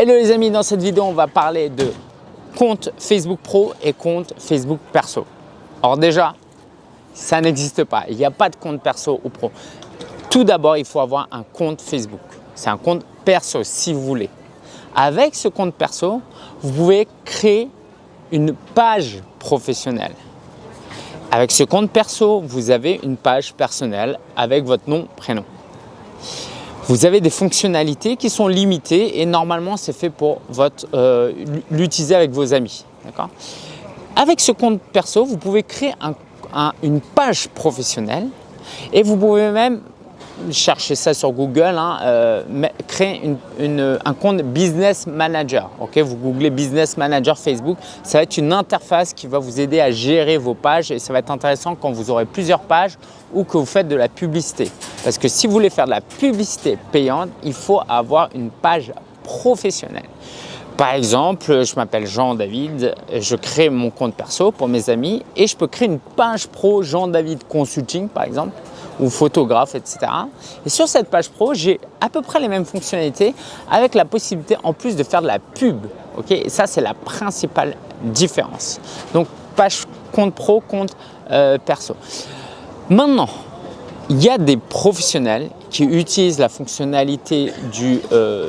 Hello les amis, dans cette vidéo, on va parler de compte Facebook Pro et compte Facebook Perso. Alors déjà, ça n'existe pas. Il n'y a pas de compte perso ou pro. Tout d'abord, il faut avoir un compte Facebook. C'est un compte perso si vous voulez. Avec ce compte perso, vous pouvez créer une page professionnelle. Avec ce compte perso, vous avez une page personnelle avec votre nom, prénom. Vous avez des fonctionnalités qui sont limitées et normalement, c'est fait pour euh, l'utiliser avec vos amis. Avec ce compte perso, vous pouvez créer une page professionnelle et vous pouvez même cherchez ça sur Google, hein, euh, créer un compte Business Manager. Ok, Vous googlez Business Manager Facebook, ça va être une interface qui va vous aider à gérer vos pages et ça va être intéressant quand vous aurez plusieurs pages ou que vous faites de la publicité. Parce que si vous voulez faire de la publicité payante, il faut avoir une page professionnelle. Par exemple, je m'appelle Jean-David, je crée mon compte perso pour mes amis et je peux créer une page pro Jean-David Consulting par exemple ou photographe, etc. Et sur cette page pro, j'ai à peu près les mêmes fonctionnalités avec la possibilité en plus de faire de la pub. ok? Et ça, c'est la principale différence. Donc, page compte pro, compte euh, perso. Maintenant, il y a des professionnels qui utilisent la fonctionnalité du, euh,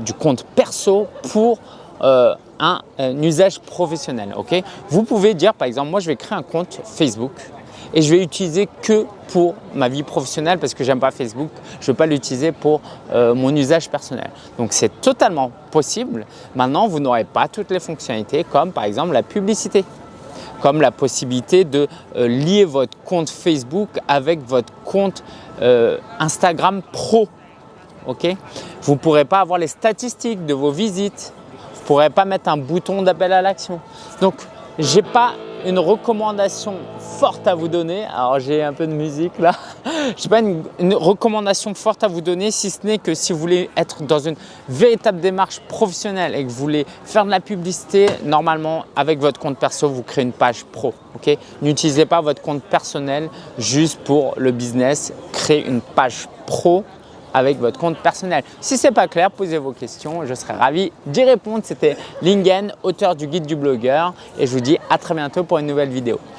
du compte perso pour euh, un, un, usage professionnel. ok? Vous pouvez dire, par exemple, moi je vais créer un compte Facebook et je vais l'utiliser que pour ma vie professionnelle parce que j'aime pas Facebook, je ne veux pas l'utiliser pour euh, mon usage personnel. Donc c'est totalement possible. Maintenant, vous n'aurez pas toutes les fonctionnalités comme par exemple la publicité comme la possibilité de euh, lier votre compte Facebook avec votre compte euh, Instagram Pro. ok? Vous ne pourrez pas avoir les statistiques de vos visites, vous ne pourrez pas mettre un bouton d'appel à l'action. Donc, je n'ai pas une recommandation forte à vous donner. Alors j'ai un peu de musique là. Je n'ai pas une, recommandation forte à vous donner si ce n'est que si vous voulez être dans une véritable démarche professionnelle et que vous voulez faire de la publicité, normalement avec votre compte perso, vous créez une page pro. N'utilisez pas votre compte personnel juste pour le business. Créez une page pro avec votre compte personnel. Si ce n'est pas clair, posez vos questions, je serai ravi d'y répondre. C'était Lingen, auteur du guide du blogueur et je vous dis à très bientôt pour une nouvelle vidéo.